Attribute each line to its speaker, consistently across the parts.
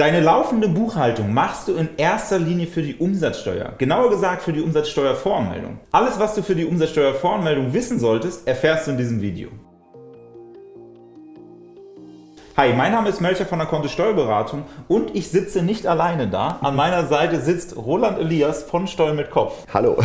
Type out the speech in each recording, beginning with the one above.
Speaker 1: Deine laufende Buchhaltung machst du in erster Linie für die Umsatzsteuer, genauer gesagt für die Umsatzsteuervoranmeldung. Alles, was du für die Umsatzsteuervoranmeldung wissen solltest, erfährst du in diesem Video. Hi, mein Name ist Melcher von der Kontist Steuerberatung und ich sitze nicht alleine da. An meiner Seite sitzt Roland Elias von Steuer mit Kopf.
Speaker 2: Hallo.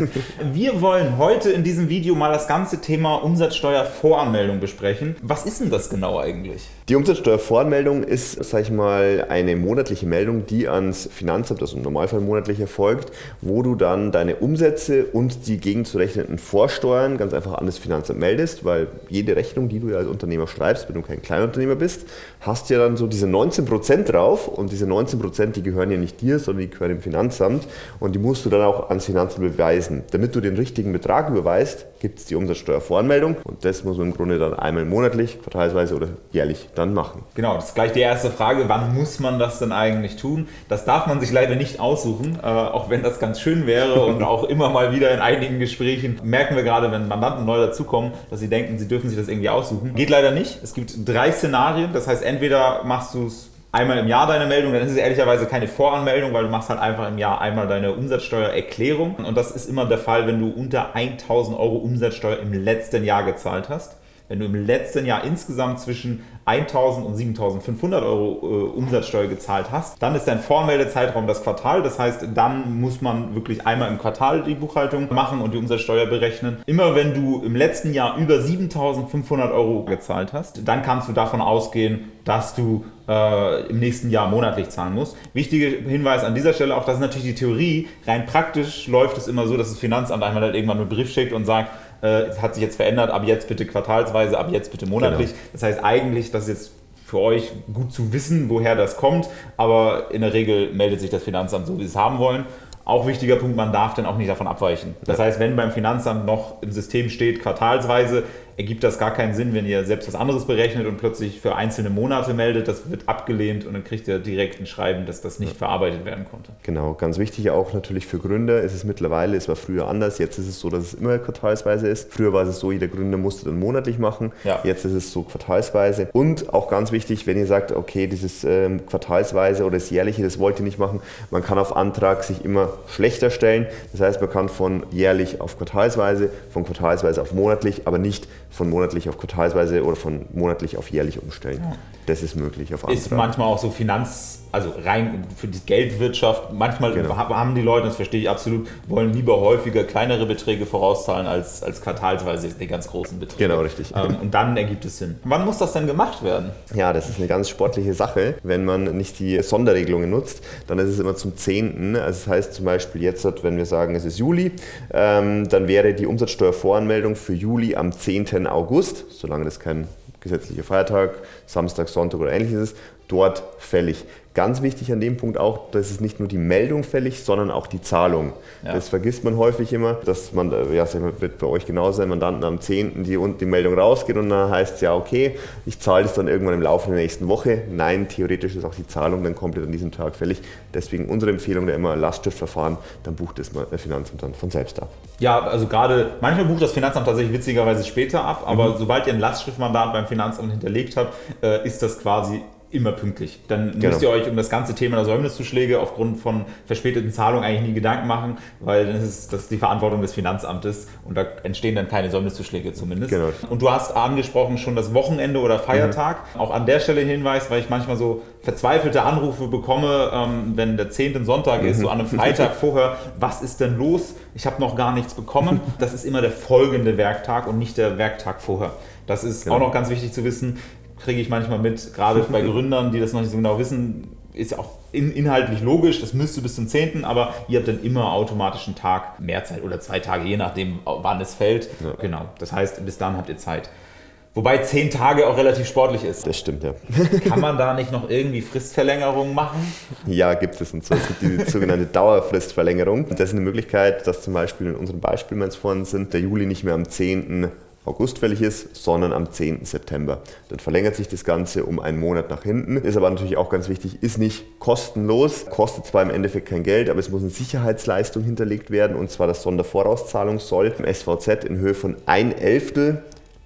Speaker 1: Wir wollen heute in diesem Video mal das ganze Thema Umsatzsteuervoranmeldung besprechen. Was ist denn das genau eigentlich?
Speaker 2: Die Umsatzsteuervoranmeldung ist, sag ich mal, eine monatliche Meldung, die ans Finanzamt, also im Normalfall monatlich erfolgt, wo du dann deine Umsätze und die gegenzurechnenden Vorsteuern ganz einfach an das Finanzamt meldest, weil jede Rechnung, die du ja als Unternehmer schreibst, wenn du kein Kleinunternehmer bist, hast ja dann so diese 19% drauf und diese 19% die gehören ja nicht dir, sondern die gehören dem Finanzamt und die musst du dann auch ans Finanzamt beweisen. Damit du den richtigen Betrag überweist, gibt es die Umsatzsteuervoranmeldung und das muss man im Grunde dann einmal monatlich, quartalsweise oder jährlich dann machen.
Speaker 1: Genau, das ist gleich die erste Frage, wann muss man das denn eigentlich tun? Das darf man sich leider nicht aussuchen, äh, auch wenn das ganz schön wäre und auch immer mal wieder in einigen Gesprächen merken wir gerade, wenn Mandanten neu dazukommen, dass sie denken, sie dürfen sich das irgendwie aussuchen. Geht leider nicht. Es gibt drei Szenarien, das heißt entweder machst du es einmal im Jahr deine Meldung, dann ist es ehrlicherweise keine Voranmeldung, weil du machst halt einfach im Jahr einmal deine Umsatzsteuererklärung und das ist immer der Fall, wenn du unter 1000 Euro Umsatzsteuer im letzten Jahr gezahlt hast. Wenn du im letzten Jahr insgesamt zwischen 1.000 und 7.500 Euro äh, Umsatzsteuer gezahlt hast, dann ist dein Vormeldezeitraum das Quartal. Das heißt, dann muss man wirklich einmal im Quartal die Buchhaltung machen und die Umsatzsteuer berechnen. Immer wenn du im letzten Jahr über 7.500 Euro gezahlt hast, dann kannst du davon ausgehen, dass du äh, im nächsten Jahr monatlich zahlen musst. Wichtiger Hinweis an dieser Stelle auch, das ist natürlich die Theorie. Rein praktisch läuft es immer so, dass das Finanzamt einmal dann irgendwann einen Brief schickt und sagt, äh, es hat sich jetzt verändert, ab jetzt bitte quartalsweise, ab jetzt bitte monatlich. Genau. Das heißt eigentlich, das ist jetzt für euch gut zu wissen, woher das kommt, aber in der Regel meldet sich das Finanzamt so, wie sie es haben wollen. Auch wichtiger Punkt, man darf dann auch nicht davon abweichen. Das heißt, wenn beim Finanzamt noch im System steht, quartalsweise, ergibt das gar keinen Sinn, wenn ihr selbst was anderes berechnet und plötzlich für einzelne Monate meldet. Das wird abgelehnt und dann kriegt ihr direkt ein Schreiben, dass das nicht ja. verarbeitet werden konnte.
Speaker 2: Genau, ganz wichtig auch natürlich für Gründer ist es mittlerweile, es war früher anders, jetzt ist es so, dass es immer quartalsweise ist. Früher war es so, jeder Gründer musste dann monatlich machen, ja. jetzt ist es so quartalsweise. Und auch ganz wichtig, wenn ihr sagt, okay, dieses ähm, quartalsweise oder das jährliche, das wollt ihr nicht machen, man kann auf Antrag sich immer schlechter stellen. Das heißt, man kann von jährlich auf quartalsweise, von quartalsweise auf monatlich, aber nicht von monatlich auf quartalsweise oder von monatlich auf jährlich umstellen. Ja. Das ist möglich
Speaker 1: auf Antrag. Ist manchmal auch so Finanz, also rein für die Geldwirtschaft, manchmal genau. haben die Leute, das verstehe ich absolut, wollen lieber häufiger kleinere Beträge vorauszahlen als, als quartalsweise die ganz großen Beträge.
Speaker 2: Genau, richtig.
Speaker 1: Ähm, und dann ergibt es Sinn. Wann muss das denn gemacht werden?
Speaker 2: Ja, das ist eine ganz sportliche Sache. Wenn man nicht die Sonderregelungen nutzt, dann ist es immer zum 10. Also das heißt zum Beispiel jetzt, wenn wir sagen, es ist Juli, ähm, dann wäre die Umsatzsteuervoranmeldung für Juli am 10. August, solange das kein gesetzlicher Feiertag, Samstag, Sonntag oder ähnliches ist, dort fällig. Ganz wichtig an dem Punkt auch, dass es nicht nur die Meldung fällig, sondern auch die Zahlung. Ja. Das vergisst man häufig immer, dass man, ja, wird bei euch genauso sein, Mandanten am 10. die, die Meldung rausgeht und dann heißt es ja, okay, ich zahle das dann irgendwann im Laufe der nächsten Woche. Nein, theoretisch ist auch die Zahlung dann komplett an diesem Tag fällig. Deswegen unsere Empfehlung da immer Lastschriftverfahren, dann bucht das der Finanzamt dann von selbst ab.
Speaker 1: Ja, also gerade, manchmal bucht das Finanzamt tatsächlich witzigerweise später ab, aber mhm. sobald ihr ein Lastschriftmandat beim Finanzamt hinterlegt habt, äh, ist das quasi immer pünktlich. Dann genau. müsst ihr euch um das ganze Thema der Säumniszuschläge aufgrund von verspäteten Zahlungen eigentlich nie Gedanken machen, weil dann ist das die Verantwortung des Finanzamtes und da entstehen dann keine Säumniszuschläge zumindest. Genau. Und du hast angesprochen schon das Wochenende oder Feiertag. Mhm. Auch an der Stelle Hinweis, weil ich manchmal so verzweifelte Anrufe bekomme, ähm, wenn der 10. Sonntag mhm. ist, so an einem Freitag vorher, was ist denn los? Ich habe noch gar nichts bekommen. Das ist immer der folgende Werktag und nicht der Werktag vorher. Das ist genau. auch noch ganz wichtig zu wissen kriege ich manchmal mit, gerade bei Gründern, die das noch nicht so genau wissen, ist ja auch in, inhaltlich logisch, das müsste bis zum 10., aber ihr habt dann immer automatisch einen Tag mehr Zeit oder zwei Tage, je nachdem, wann es fällt. Ja. Genau, das heißt, bis dann habt ihr Zeit. Wobei zehn Tage auch relativ sportlich ist.
Speaker 2: Das stimmt, ja.
Speaker 1: Kann man da nicht noch irgendwie Fristverlängerungen machen?
Speaker 2: Ja, gibt es. Und zwar es gibt die sogenannte Dauerfristverlängerung. das ist eine Möglichkeit, dass zum Beispiel in unserem Beispiel, wenn es vorhin sind, der Juli nicht mehr am 10. August fällig ist, sondern am 10. September. Dann verlängert sich das Ganze um einen Monat nach hinten. Ist aber natürlich auch ganz wichtig, ist nicht kostenlos, kostet zwar im Endeffekt kein Geld, aber es muss eine Sicherheitsleistung hinterlegt werden und zwar das Sondervorauszahlungssoll im SVZ in Höhe von ein Elftel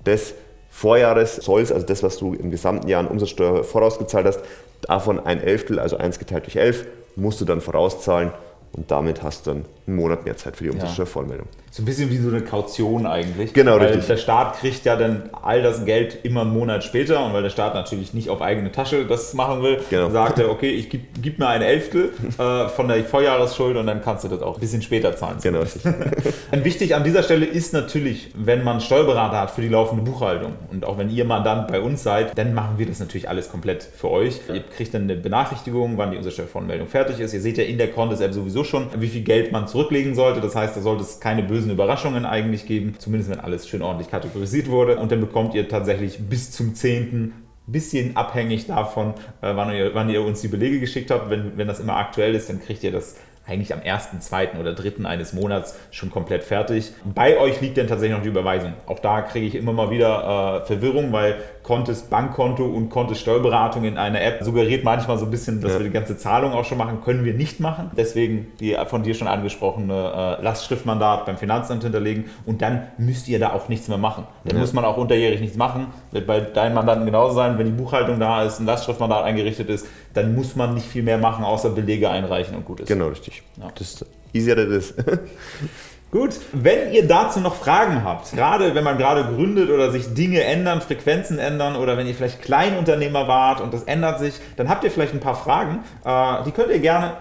Speaker 2: des Vorjahreszolls, also das, was du im gesamten Jahr an Umsatzsteuer vorausgezahlt hast, davon ein Elftel, also 1 geteilt durch 11, musst du dann vorauszahlen und damit hast du dann einen Monat mehr Zeit für die Umsatzsteuervollmeldung.
Speaker 1: So ein bisschen wie so eine Kaution eigentlich.
Speaker 2: Genau,
Speaker 1: weil
Speaker 2: richtig.
Speaker 1: Der Staat kriegt ja dann all das Geld immer einen Monat später und weil der Staat natürlich nicht auf eigene Tasche das machen will,
Speaker 2: Genau.
Speaker 1: sagt er, okay, ich gib, gib mir ein Elftel äh, von der Vorjahresschuld und dann kannst du das auch ein bisschen später zahlen.
Speaker 2: Genau, richtig.
Speaker 1: Und wichtig an dieser Stelle ist natürlich, wenn man einen Steuerberater hat für die laufende Buchhaltung und auch wenn ihr Mandant bei uns seid, dann machen wir das natürlich alles komplett für euch. Ihr kriegt dann eine Benachrichtigung, wann die Umsatzsteuervoranmeldung fertig ist. Ihr seht ja in der Contest-App sowieso schon, wie viel Geld man zurücklegen sollte. Das heißt, da sollte es keine bösen Überraschungen eigentlich geben, zumindest wenn alles schön ordentlich kategorisiert wurde. Und dann bekommt ihr tatsächlich bis zum 10 bisschen abhängig davon, äh, wann ihr, wann ihr uns die Belege geschickt habt. Wenn, wenn das immer aktuell ist, dann kriegt ihr das eigentlich am ersten, zweiten oder dritten eines Monats schon komplett fertig. Bei euch liegt dann tatsächlich noch die Überweisung. Auch da kriege ich immer mal wieder äh, Verwirrung, weil Kontes Bankkonto und Kontes Steuerberatung in einer App suggeriert manchmal so ein bisschen, dass
Speaker 2: Ja.
Speaker 1: wir die ganze Zahlung auch schon machen. Können wir nicht machen. Deswegen die von dir schon angesprochene äh, Lastschriftmandat beim Finanzamt hinterlegen und dann müsst ihr da auch nichts mehr machen. Dann
Speaker 2: Ja.
Speaker 1: muss man auch unterjährig nichts machen. Wird bei deinen Mandanten genauso sein, wenn die Buchhaltung da ist, ein Lastschriftmandat eingerichtet ist, dann muss man nicht viel mehr machen, außer Belege einreichen und gut ist.
Speaker 2: Genau, richtig.
Speaker 1: Ja.
Speaker 2: Das ist easier das ist.
Speaker 1: Gut, wenn ihr dazu noch Fragen habt, gerade wenn man gerade gründet oder sich Dinge ändern, Frequenzen ändern oder wenn ihr vielleicht Kleinunternehmer wart und das ändert sich, dann habt ihr vielleicht ein paar Fragen. Äh, die könnt ihr gerne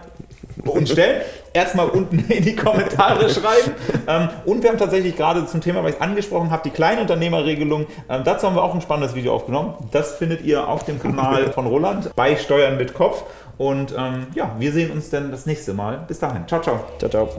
Speaker 1: uns stellen. Erstmal unten in die Kommentare schreiben. Ähm, und wir haben tatsächlich gerade zum Thema, weil ich es angesprochen habe, die Kleinunternehmerregelung. Ähm, dazu haben wir auch ein spannendes Video aufgenommen. Das findet ihr auf dem Kanal von Roland bei Steuern mit Kopf. Und ähm, ja, wir sehen uns dann das nächste Mal. Bis dahin. Ciao, ciao.
Speaker 2: ciao, ciao.